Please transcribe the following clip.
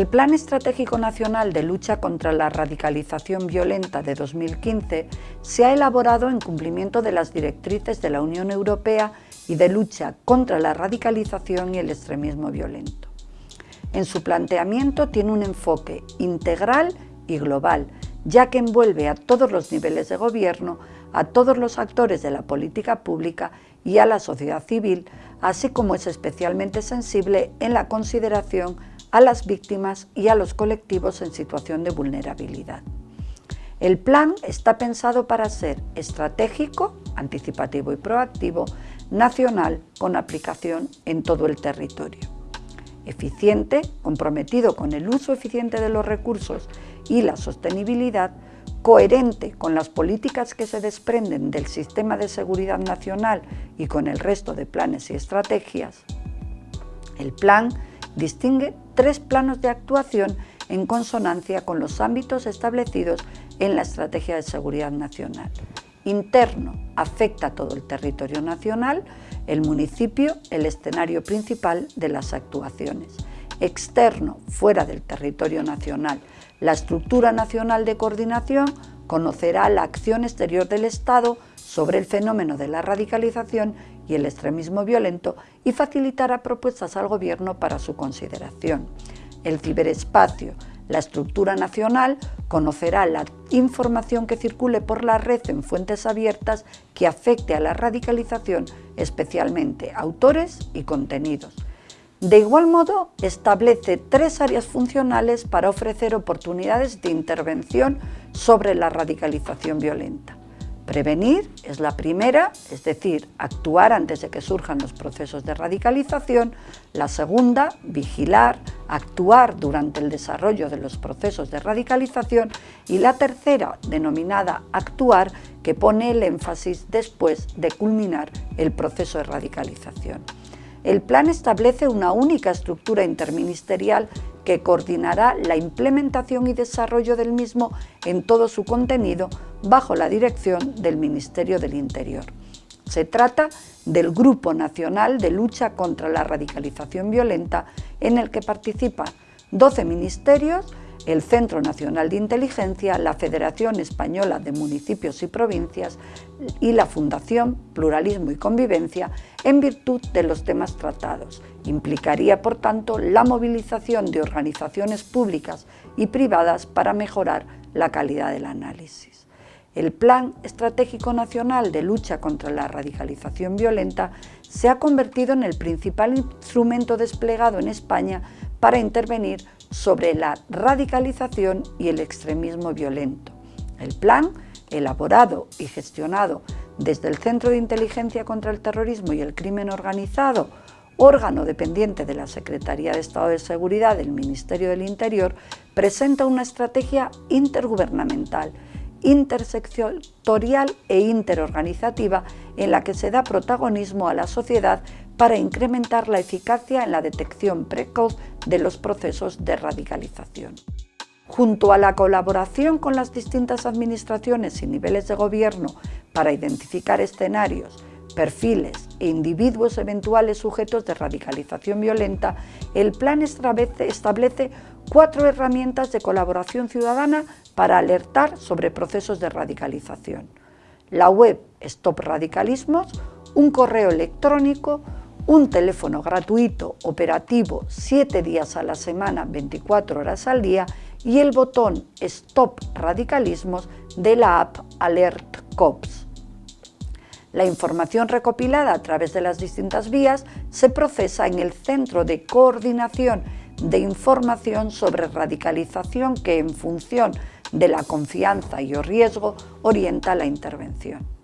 El Plan Estratégico Nacional de Lucha contra la Radicalización Violenta de 2015 se ha elaborado en cumplimiento de las directrices de la Unión Europea y de lucha contra la radicalización y el extremismo violento. En su planteamiento tiene un enfoque integral y global, ya que envuelve a todos los niveles de gobierno, a todos los actores de la política pública y a la sociedad civil, así como es especialmente sensible en la consideración a las víctimas y a los colectivos en situación de vulnerabilidad. El plan está pensado para ser estratégico, anticipativo y proactivo, nacional con aplicación en todo el territorio. Eficiente, comprometido con el uso eficiente de los recursos y la sostenibilidad, coherente con las políticas que se desprenden del sistema de seguridad nacional y con el resto de planes y estrategias. El plan distingue tres planos de actuación en consonancia con los ámbitos establecidos en la Estrategia de Seguridad Nacional. Interno afecta a todo el territorio nacional, el municipio el escenario principal de las actuaciones. Externo, fuera del territorio nacional, la estructura nacional de coordinación conocerá la acción exterior del Estado sobre el fenómeno de la radicalización y el extremismo violento y facilitará propuestas al Gobierno para su consideración. El ciberespacio, la estructura nacional, conocerá la información que circule por la red en fuentes abiertas que afecte a la radicalización, especialmente autores y contenidos. De igual modo, establece tres áreas funcionales para ofrecer oportunidades de intervención sobre la radicalización violenta. Prevenir es la primera, es decir, actuar antes de que surjan los procesos de radicalización. La segunda, vigilar, actuar durante el desarrollo de los procesos de radicalización. Y la tercera, denominada actuar, que pone el énfasis después de culminar el proceso de radicalización. El plan establece una única estructura interministerial que coordinará la implementación y desarrollo del mismo en todo su contenido bajo la dirección del Ministerio del Interior. Se trata del Grupo Nacional de Lucha contra la Radicalización Violenta en el que participan 12 ministerios el Centro Nacional de Inteligencia, la Federación Española de Municipios y Provincias y la Fundación Pluralismo y Convivencia en virtud de los temas tratados. Implicaría, por tanto, la movilización de organizaciones públicas y privadas para mejorar la calidad del análisis. El Plan Estratégico Nacional de Lucha contra la Radicalización Violenta se ha convertido en el principal instrumento desplegado en España para intervenir sobre la radicalización y el extremismo violento. El plan, elaborado y gestionado desde el Centro de Inteligencia contra el Terrorismo y el Crimen Organizado, órgano dependiente de la Secretaría de Estado de Seguridad del Ministerio del Interior, presenta una estrategia intergubernamental, intersectorial e interorganizativa en la que se da protagonismo a la sociedad para incrementar la eficacia en la detección precoz de los procesos de radicalización. Junto a la colaboración con las distintas administraciones y niveles de gobierno para identificar escenarios, perfiles e individuos eventuales sujetos de radicalización violenta, el plan establece cuatro herramientas de colaboración ciudadana para alertar sobre procesos de radicalización. La web Stop Radicalismos, un correo electrónico, un teléfono gratuito operativo 7 días a la semana, 24 horas al día y el botón Stop Radicalismos de la app Alert Cops. La información recopilada a través de las distintas vías se procesa en el Centro de Coordinación de Información sobre Radicalización que en función de la confianza y o riesgo orienta la intervención.